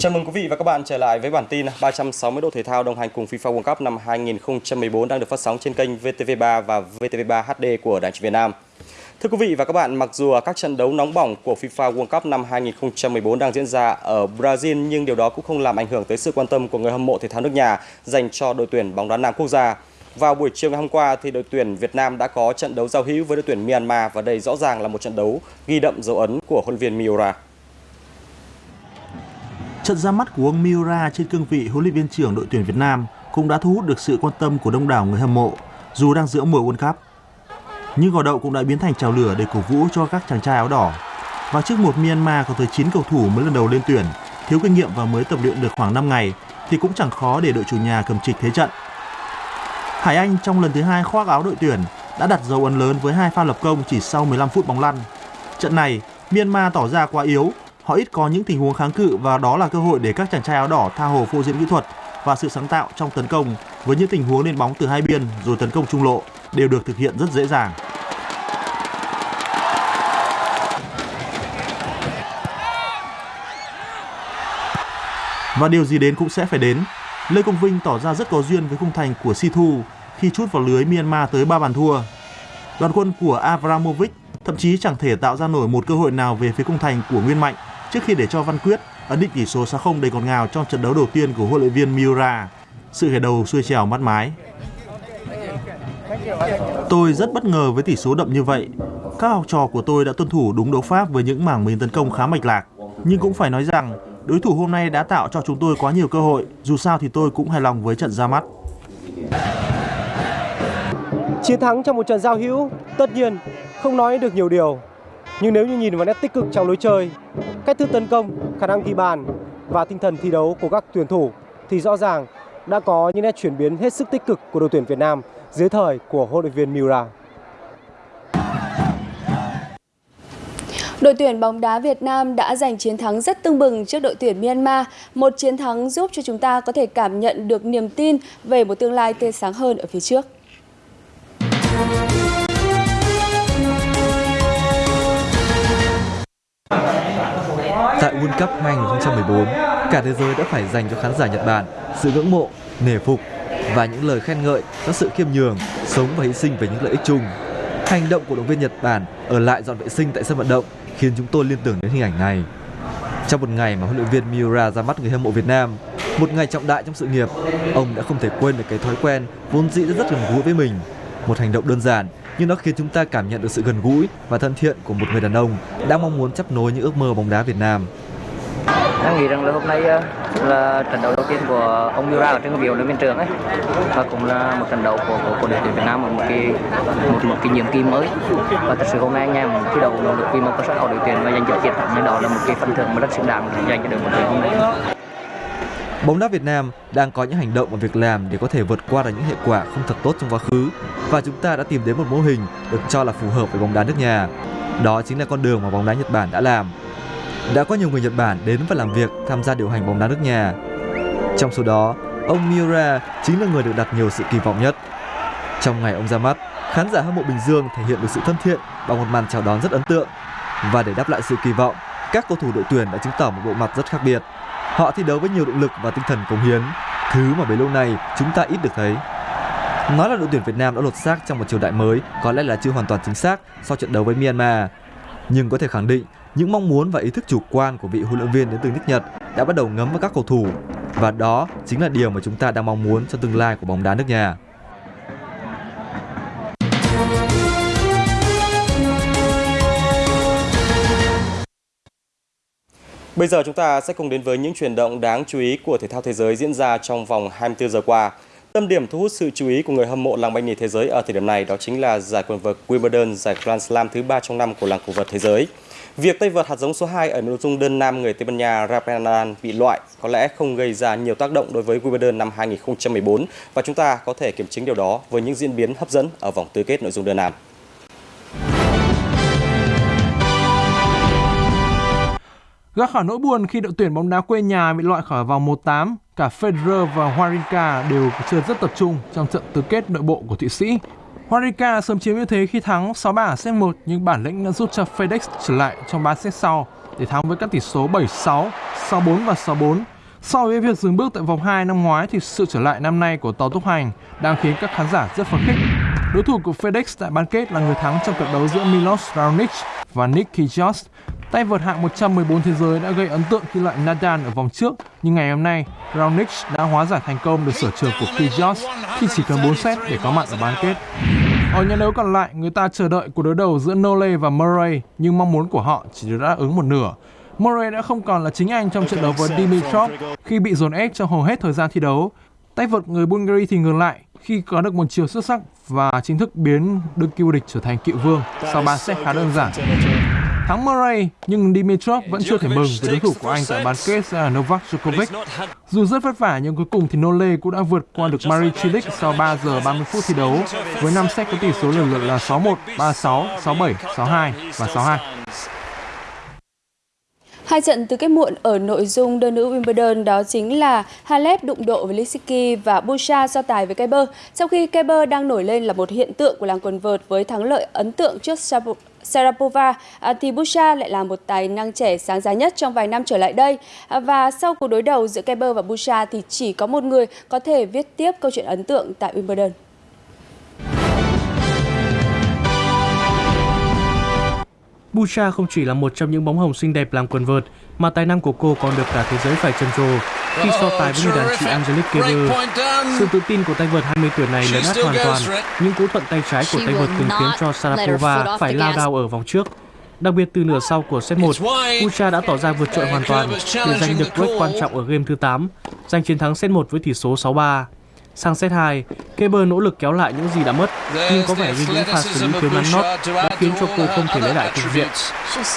Chào mừng quý vị và các bạn trở lại với bản tin 360 độ thể thao đồng hành cùng FIFA World Cup năm 2014 đang được phát sóng trên kênh VTV3 và VTV3 HD của Đài truyền Việt Nam. Thưa quý vị và các bạn, mặc dù các trận đấu nóng bỏng của FIFA World Cup năm 2014 đang diễn ra ở Brazil nhưng điều đó cũng không làm ảnh hưởng tới sự quan tâm của người hâm mộ thể thao nước nhà dành cho đội tuyển bóng đá nam quốc gia. Vào buổi chiều ngày hôm qua thì đội tuyển Việt Nam đã có trận đấu giao hữu với đội tuyển Myanmar và đây rõ ràng là một trận đấu ghi đậm dấu ấn của huấn luyện viên Miura. Trận ra mắt của ông Miura trên cương vị huấn luyện viên trưởng đội tuyển Việt Nam cũng đã thu hút được sự quan tâm của đông đảo người hâm mộ dù đang giữa mùa World Cup. Nhưng gò đậu cũng đã biến thành trào lửa để cổ vũ cho các chàng trai áo đỏ. Và trước một Myanmar có tới 9 cầu thủ mới lần đầu lên tuyển, thiếu kinh nghiệm và mới tập luyện được khoảng 5 ngày thì cũng chẳng khó để đội chủ nhà cầm trịch thế trận. Hải Anh trong lần thứ hai khoác áo đội tuyển đã đặt dấu ấn lớn với hai pha lập công chỉ sau 15 phút bóng lăn. Trận này, Myanmar tỏ ra quá yếu, họ ít có những tình huống kháng cự và đó là cơ hội để các chàng trai áo đỏ tha hồ phô diễn kỹ thuật và sự sáng tạo trong tấn công với những tình huống lên bóng từ hai biên rồi tấn công trung lộ đều được thực hiện rất dễ dàng. Và điều gì đến cũng sẽ phải đến. Lê Công Vinh tỏ ra rất có duyên với khung thành của Si Thu khi chút vào lưới Myanmar tới 3 bàn thua. Đoàn quân của Avramovic thậm chí chẳng thể tạo ra nổi một cơ hội nào về phía khung thành của Nguyên Mạnh trước khi để cho Văn Quyết ấn định tỷ số 6-0 đầy ngọt ngào trong trận đấu đầu tiên của huấn luyện viên Miura. Sự khởi đầu xuôi trèo mắt mái. Tôi rất bất ngờ với tỷ số đậm như vậy. Các học trò của tôi đã tuân thủ đúng đấu pháp với những mảng mình tấn công khá mạch lạc. Nhưng cũng phải nói rằng đối thủ hôm nay đã tạo cho chúng tôi quá nhiều cơ hội. Dù sao thì tôi cũng hài lòng với trận ra mắt. Chiến thắng trong một trận giao hữu, tất nhiên không nói được nhiều điều. Nhưng nếu như nhìn vào nét tích cực trong lối chơi, cách thức tấn công, khả năng ghi bàn và tinh thần thi đấu của các tuyển thủ thì rõ ràng đã có những nét chuyển biến hết sức tích cực của đội tuyển Việt Nam dưới thời của huấn luyện viên Miura. Đội tuyển bóng đá Việt Nam đã giành chiến thắng rất tưng bừng trước đội tuyển Myanmar, một chiến thắng giúp cho chúng ta có thể cảm nhận được niềm tin về một tương lai tươi sáng hơn ở phía trước. Tại World Cup 2014, cả thế giới đã phải dành cho khán giả Nhật Bản sự ngưỡng mộ, nể phục và những lời khen ngợi cho sự khiêm nhường, sống và hy sinh về những lợi ích chung. Hành động của động viên Nhật Bản ở lại dọn vệ sinh tại sân vận động khiến chúng tôi liên tưởng đến hình ảnh này. Trong một ngày mà huấn luyện viên Miura ra mắt người hâm mộ Việt Nam, một ngày trọng đại trong sự nghiệp, ông đã không thể quên được cái thói quen vốn dĩ rất gần gũi với mình. Một hành động đơn giản nhưng nó khiến chúng ta cảm nhận được sự gần gũi và thân thiện của một người đàn ông đang mong muốn chấp nối những ước mơ bóng đá Việt Nam. Em nghĩ rằng là hôm nay ờ, là trận đấu đầu tiên của ông Miura ở trên cái biểu huấn luyện trường ấy và cũng là một trận đấu của của, của đội tuyển Việt Nam ở một cái một một cái nhiệm kỳ mới và thật sự hôm nay anh em thi đấu nỗ lực vì một cơ sở của đội tuyển và giành được chiến thắng nên đó là một cái phần thưởng mà rất xứng đáng dành cho đội tuyển hôm nay. Bóng đá Việt Nam đang có những hành động và việc làm để có thể vượt qua được những hệ quả không thật tốt trong quá khứ và chúng ta đã tìm đến một mô hình được cho là phù hợp với bóng đá nước nhà. Đó chính là con đường mà bóng đá Nhật Bản đã làm. Đã có nhiều người Nhật Bản đến và làm việc tham gia điều hành bóng đá nước nhà. Trong số đó, ông Miura chính là người được đặt nhiều sự kỳ vọng nhất. Trong ngày ông ra mắt, khán giả hâm mộ Bình Dương thể hiện được sự thân thiện bằng một màn chào đón rất ấn tượng. Và để đáp lại sự kỳ vọng, các cầu thủ đội tuyển đã chứng tỏ một bộ mặt rất khác biệt. Họ thi đấu với nhiều động lực và tinh thần cống hiến, thứ mà bấy lâu nay chúng ta ít được thấy. Nói là đội tuyển Việt Nam đã lột xác trong một triều đại mới có lẽ là chưa hoàn toàn chính xác sau trận đấu với Myanmar. Nhưng có thể khẳng định những mong muốn và ý thức chủ quan của vị huấn luyện viên đến từ nước Nhật đã bắt đầu ngấm vào các cầu thủ và đó chính là điều mà chúng ta đang mong muốn cho tương lai của bóng đá nước nhà. Bây giờ chúng ta sẽ cùng đến với những chuyển động đáng chú ý của thể thao thế giới diễn ra trong vòng 24 giờ qua. Tâm điểm thu hút sự chú ý của người hâm mộ làng banh nhì thế giới ở thời điểm này đó chính là giải quần vợt Wimbledon, giải Grand Slam thứ ba trong năm của làng cổ vật thế giới. Việc tay vợt hạt giống số 2 ở nội dung đơn nam người Tây Ban Nha Rafael Nadal bị loại có lẽ không gây ra nhiều tác động đối với Wimbledon năm 2014 và chúng ta có thể kiểm chứng điều đó với những diễn biến hấp dẫn ở vòng tứ kết nội dung đơn nam. Gác khỏi nỗi buồn khi đội tuyển bóng đá quê nhà bị loại khỏi vòng 1-8, cả Federer và Wawrinka đều chơi rất tập trung trong trận tứ kết nội bộ của Thụy Sĩ. Wawrinka sớm chiếm ưu thế khi thắng 6 bảng set 1 nhưng bản lĩnh đã giúp cho FedEx trở lại trong 3 set sau để thắng với các tỷ số 7-6, 6-4 và 6-4. So với việc dừng bước tại vòng 2 năm ngoái thì sự trở lại năm nay của tàu tốc hành đang khiến các khán giả rất phấn khích. Đối thủ của FedEx tại bán kết là người thắng trong trận đấu giữa Milos Raonic và Nick Kyrgios. Tay vợt hạng 114 thế giới đã gây ấn tượng khi loại Nadal ở vòng trước, nhưng ngày hôm nay, Raonic đã hóa giải thành công được sở trường của Kyrgios khi chỉ cần 4 set để có mặt ở bán kết. Ở nhà đấu còn lại, người ta chờ đợi cuộc đối đầu giữa Nole và Murray, nhưng mong muốn của họ chỉ được đáp ứng một nửa. Murray đã không còn là chính anh trong trận đấu với Dimitrov khi bị dồn ép trong hầu hết thời gian thi đấu. Tay vợt người Bulgaria thì ngược lại khi có được một chiều xuất sắc và chính thức biến đương kim vô địch trở thành cựu vương sau 3 set khá đơn giản. Thắng Murray nhưng Dimitrov vẫn chưa thể mừng với đối thủ của anh tại bán kết là Novak Djokovic. Dù rất vất vả nhưng cuối cùng thì Nole cũng đã vượt qua được Murray Cilic sau 3 giờ 30 phút thi đấu với 5 set có tỷ số lần lượt là 6-1, 3-6, 6-7, 6-2 và 6-2. Hai trận tứ kết muộn ở nội dung đơn nữ Wimbledon đó chính là Halep đụng độ với Lisicki và Busa so tài với Kerber. Trong khi Kerber đang nổi lên là một hiện tượng của làng quần vợt với thắng lợi ấn tượng trước Sarapova à, thì Busa lại là một tài năng trẻ sáng giá nhất trong vài năm trở lại đây. À, và sau cuộc đối đầu giữa Kerber và Busa thì chỉ có một người có thể viết tiếp câu chuyện ấn tượng tại Wimbledon. Bucha không chỉ là một trong những bóng hồng xinh đẹp làm quần vợt, mà tài năng của cô còn được cả thế giới phải trầm trồ khi so tài với người đàn chị Angelique Kerber. Sự tự tin của tay vợt 20 tuổi này lấn át hoàn toàn những cú thuận tay trái của tay vợt từng khiến cho Sarapova phải lao đao ở vòng trước. Đặc biệt từ nửa sau của set 1, Bucha đã tỏ ra vượt trội hoàn toàn để giành được break quan trọng ở game thứ 8, giành chiến thắng set 1 với tỷ số 6-3. Sang set 2, Kerber nỗ lực kéo lại những gì đã mất, nhưng có vẻ như những pha xử lý thiếu ngắn nót đã khiến cho cô không thể lấy lại cục diện.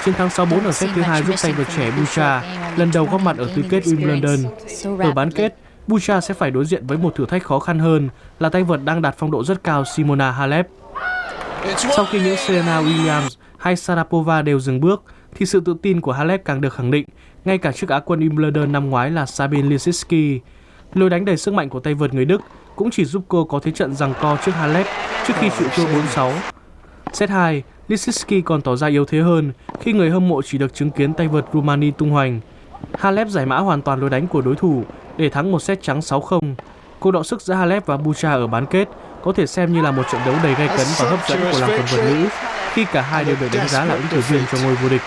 Chiến thắng 6-4 ở set thứ hai giúp tay vợt trẻ Bucha lần đầu góp mặt ở tứ kết Wimbledon. Ở bán kết, Bucha sẽ phải đối diện với một thử thách khó khăn hơn là tay vợt đang đạt phong độ rất cao Simona Halep. Sau khi những Serena Williams hay Sarapova đều dừng bước, thì sự tự tin của Halep càng được khẳng định, ngay cả trước Á quân Wimbledon năm ngoái là Sabine Lisicki. Lối đánh đầy sức mạnh của tay vợt người Đức cũng chỉ giúp cô có thế trận rằng co trước Halep trước khi chịu thua 4-6. Set 2, Lisicki còn tỏ ra yếu thế hơn khi người hâm mộ chỉ được chứng kiến tay vợt Rumani tung hoành. Halep giải mã hoàn toàn lối đánh của đối thủ, để thắng một set trắng 6-0. Cuộc đọ sức giữa Halep và Bucha ở bán kết, có thể xem như là một trận đấu đầy gay cấn và hấp dẫn của làng quần vợt nữ khi cả hai đều được đánh giá là ứng cử viên cho ngôi vô địch.